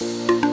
you